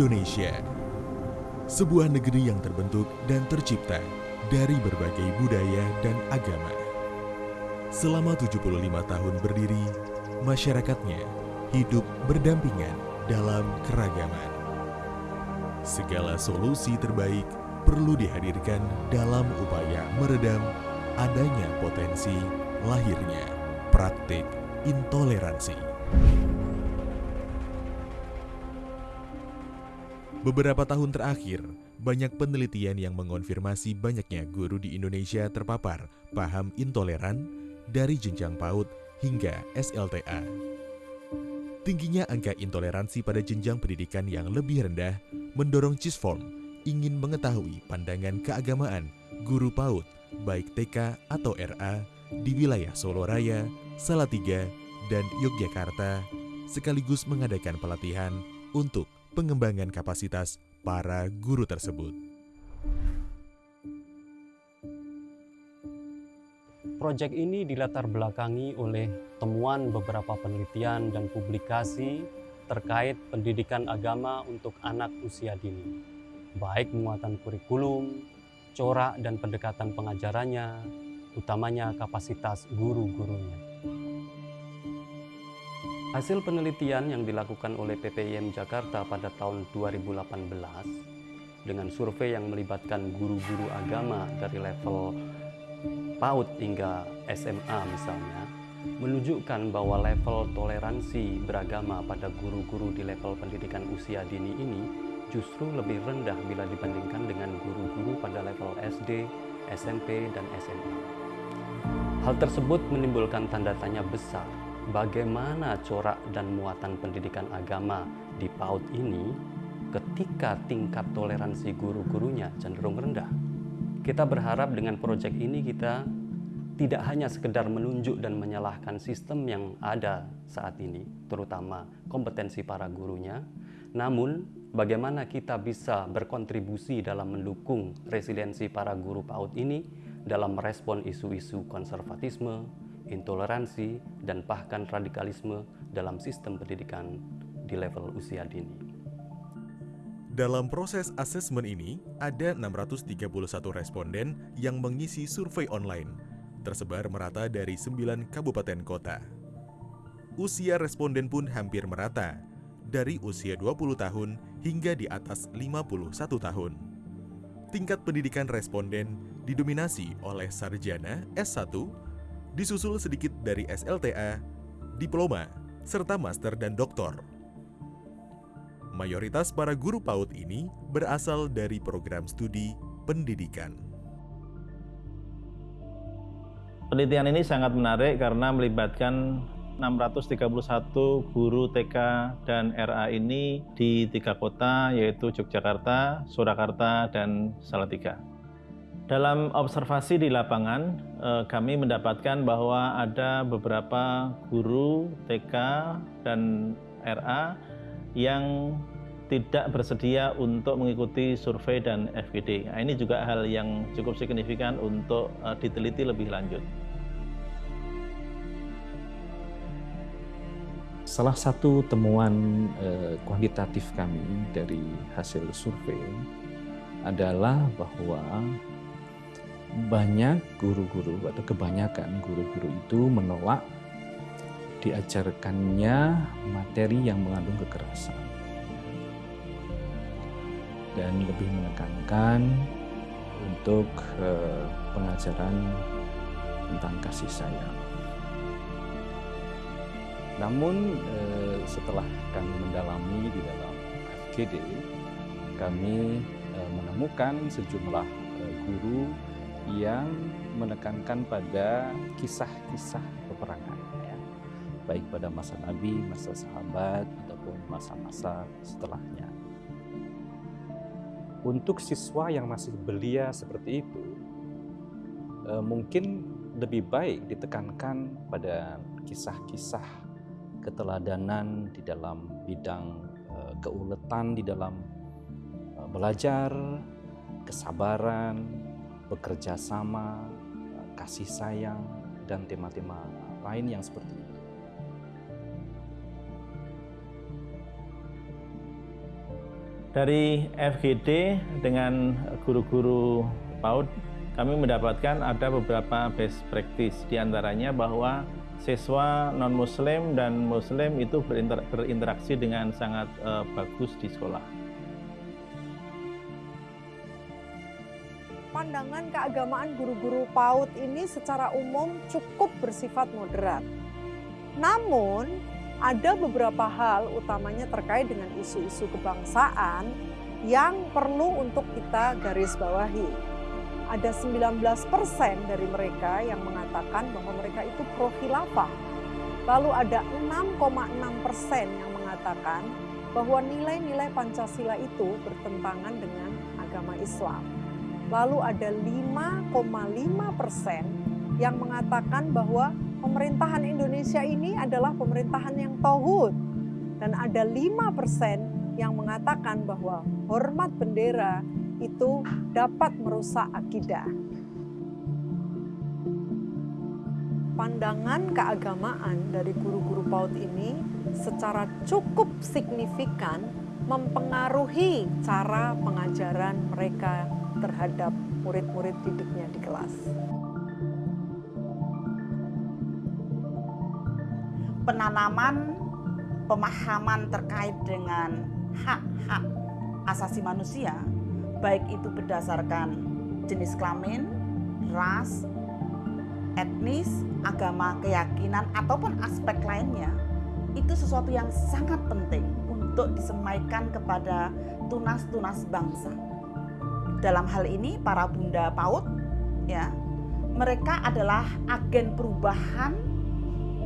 Indonesia. Sebuah negeri yang terbentuk dan tercipta dari berbagai budaya dan agama. Selama 75 tahun berdiri, masyarakatnya hidup berdampingan dalam keragaman. Segala solusi terbaik perlu dihadirkan dalam upaya meredam adanya potensi lahirnya praktik intoleransi. Beberapa tahun terakhir, banyak penelitian yang mengonfirmasi banyaknya guru di Indonesia terpapar paham intoleran dari jenjang PAUD hingga SLTA. Tingginya angka intoleransi pada jenjang pendidikan yang lebih rendah mendorong CISFORM ingin mengetahui pandangan keagamaan guru PAUD baik TK atau RA di wilayah Solo Raya, Salatiga, dan Yogyakarta sekaligus mengadakan pelatihan untuk pengembangan kapasitas para guru tersebut. Proyek ini dilatar belakangi oleh temuan beberapa penelitian dan publikasi terkait pendidikan agama untuk anak usia dini, baik muatan kurikulum, corak dan pendekatan pengajarannya, utamanya kapasitas guru-gurunya. Hasil penelitian yang dilakukan oleh PPIM Jakarta pada tahun 2018 dengan survei yang melibatkan guru-guru agama dari level PAUD hingga SMA misalnya, menunjukkan bahwa level toleransi beragama pada guru-guru di level pendidikan usia dini ini justru lebih rendah bila dibandingkan dengan guru-guru pada level SD, SMP, dan SMA. Hal tersebut menimbulkan tanda tanya besar bagaimana corak dan muatan pendidikan agama di PAUD ini ketika tingkat toleransi guru-gurunya cenderung rendah. Kita berharap dengan proyek ini kita tidak hanya sekedar menunjuk dan menyalahkan sistem yang ada saat ini, terutama kompetensi para gurunya, namun bagaimana kita bisa berkontribusi dalam mendukung resiliensi para guru PAUD ini dalam merespon isu-isu konservatisme, intoleransi, dan bahkan radikalisme dalam sistem pendidikan di level usia dini. Dalam proses asesmen ini, ada 631 responden yang mengisi survei online, tersebar merata dari 9 kabupaten kota. Usia responden pun hampir merata, dari usia 20 tahun hingga di atas 51 tahun. Tingkat pendidikan responden didominasi oleh sarjana S1 disusul sedikit dari SLTA, diploma, serta master dan doktor. Mayoritas para guru PAUD ini berasal dari program studi pendidikan. Penelitian ini sangat menarik karena melibatkan 631 guru TK dan RA ini di tiga kota yaitu Yogyakarta, Surakarta, dan Salatiga. Dalam observasi di lapangan, eh, kami mendapatkan bahwa ada beberapa guru TK dan RA yang tidak bersedia untuk mengikuti survei dan FGD. Nah, ini juga hal yang cukup signifikan untuk eh, diteliti lebih lanjut. Salah satu temuan eh, kuantitatif kami dari hasil survei adalah bahwa banyak guru-guru atau kebanyakan guru-guru itu menolak diajarkannya materi yang mengandung kekerasan dan lebih menekankan untuk eh, pengajaran tentang kasih sayang. Namun eh, setelah kami mendalami di dalam FGD, kami eh, menemukan sejumlah guru yang menekankan pada kisah-kisah peperangan ya. baik pada masa Nabi, masa sahabat ataupun masa-masa setelahnya. Untuk siswa yang masih belia seperti itu, eh, mungkin lebih baik ditekankan pada kisah-kisah keteladanan di dalam bidang eh, keuletan di dalam eh, belajar, kesabaran, bekerja sama, kasih sayang, dan tema-tema lain yang seperti itu. Dari FGD dengan guru-guru PAUD kami mendapatkan ada beberapa best practice di antaranya bahwa siswa non muslim dan muslim itu berinter berinteraksi dengan sangat uh, bagus di sekolah. Pandangan keagamaan guru-guru PAUD ini secara umum cukup bersifat moderat. Namun, ada beberapa hal utamanya terkait dengan isu-isu kebangsaan yang perlu untuk kita garis bawahi. Ada 19% dari mereka yang mengatakan bahwa mereka itu pro khilafah. Lalu ada 6,6% persen yang mengatakan bahwa nilai-nilai Pancasila itu bertentangan dengan agama Islam. Lalu ada 5,5% persen yang mengatakan bahwa pemerintahan Indonesia ini adalah pemerintahan yang tohut. Dan ada 5% yang mengatakan bahwa hormat bendera itu dapat merusak akidah. Pandangan keagamaan dari guru-guru PAUD ini secara cukup signifikan mempengaruhi cara pengajaran mereka terhadap murid-murid didiknya di kelas. penanaman pemahaman terkait dengan hak-hak asasi manusia, baik itu berdasarkan jenis kelamin, ras, etnis, agama, keyakinan, ataupun aspek lainnya, itu sesuatu yang sangat penting untuk disemaikan kepada tunas-tunas bangsa. Dalam hal ini, para bunda PAUD, ya, mereka adalah agen perubahan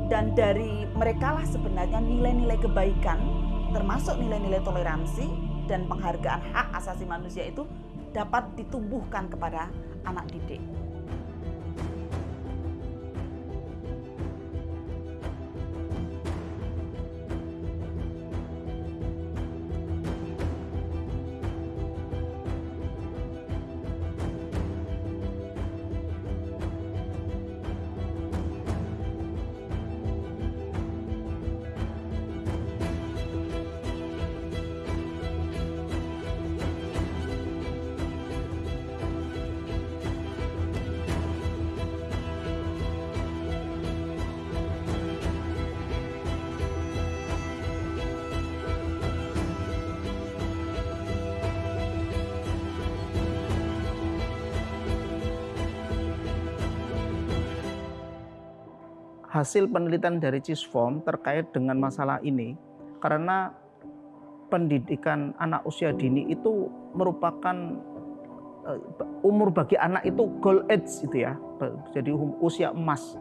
dan dari mereka lah sebenarnya nilai-nilai kebaikan termasuk nilai-nilai toleransi dan penghargaan hak asasi manusia itu dapat ditumbuhkan kepada anak didik. Hasil penelitian dari CISFOM terkait dengan masalah ini karena pendidikan anak usia dini itu merupakan uh, umur bagi anak itu goal age itu ya jadi um, usia emas.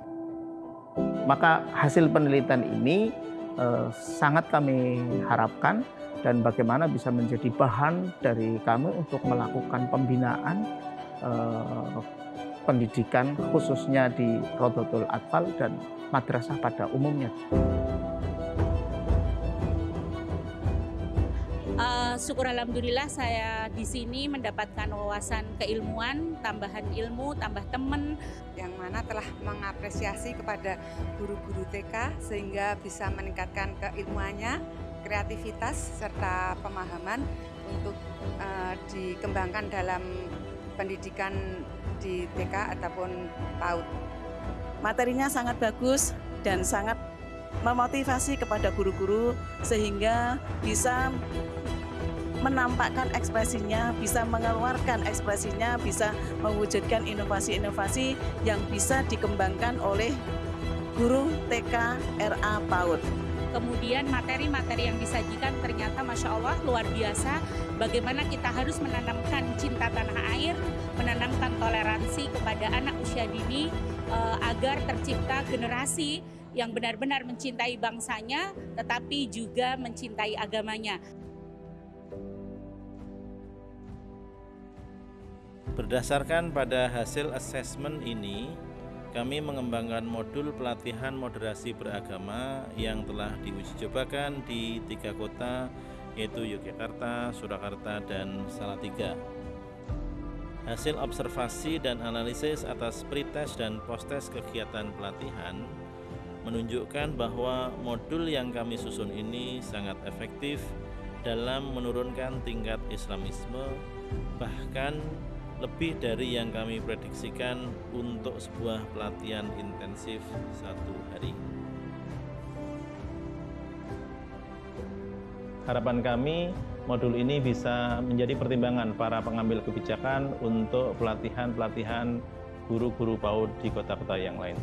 Maka hasil penelitian ini uh, sangat kami harapkan dan bagaimana bisa menjadi bahan dari kami untuk melakukan pembinaan uh, pendidikan khususnya di Rodotul Atfal dan madrasah pada umumnya. Uh, syukur alhamdulillah saya di sini mendapatkan wawasan keilmuan, tambahan ilmu, tambah teman yang mana telah mengapresiasi kepada guru-guru TK sehingga bisa meningkatkan keilmuannya, kreativitas serta pemahaman untuk uh, dikembangkan dalam pendidikan di TK ataupun PAUD. Materinya sangat bagus dan sangat memotivasi kepada guru-guru sehingga bisa menampakkan ekspresinya, bisa mengeluarkan ekspresinya, bisa mewujudkan inovasi-inovasi yang bisa dikembangkan oleh guru TK RA PAUD kemudian materi-materi yang disajikan Masya Allah luar biasa. Bagaimana kita harus menanamkan cinta tanah air menanamkan toleransi kepada anak usia dini uh, agar tercipta generasi yang benar-benar mencintai bangsanya tetapi juga mencintai agamanya. Berdasarkan pada hasil asesmen ini, kami mengembangkan modul pelatihan moderasi beragama yang telah diuji cobakan di tiga kota yaitu Yogyakarta, Surakarta, dan Salatiga. Hasil observasi dan analisis atas pretest dan posttest kegiatan pelatihan menunjukkan bahwa modul yang kami susun ini sangat efektif dalam menurunkan tingkat Islamisme, bahkan lebih dari yang kami prediksikan untuk sebuah pelatihan intensif satu hari. Harapan kami, modul ini bisa menjadi pertimbangan para pengambil kebijakan untuk pelatihan-pelatihan guru-guru PAUD di kota-kota yang lain.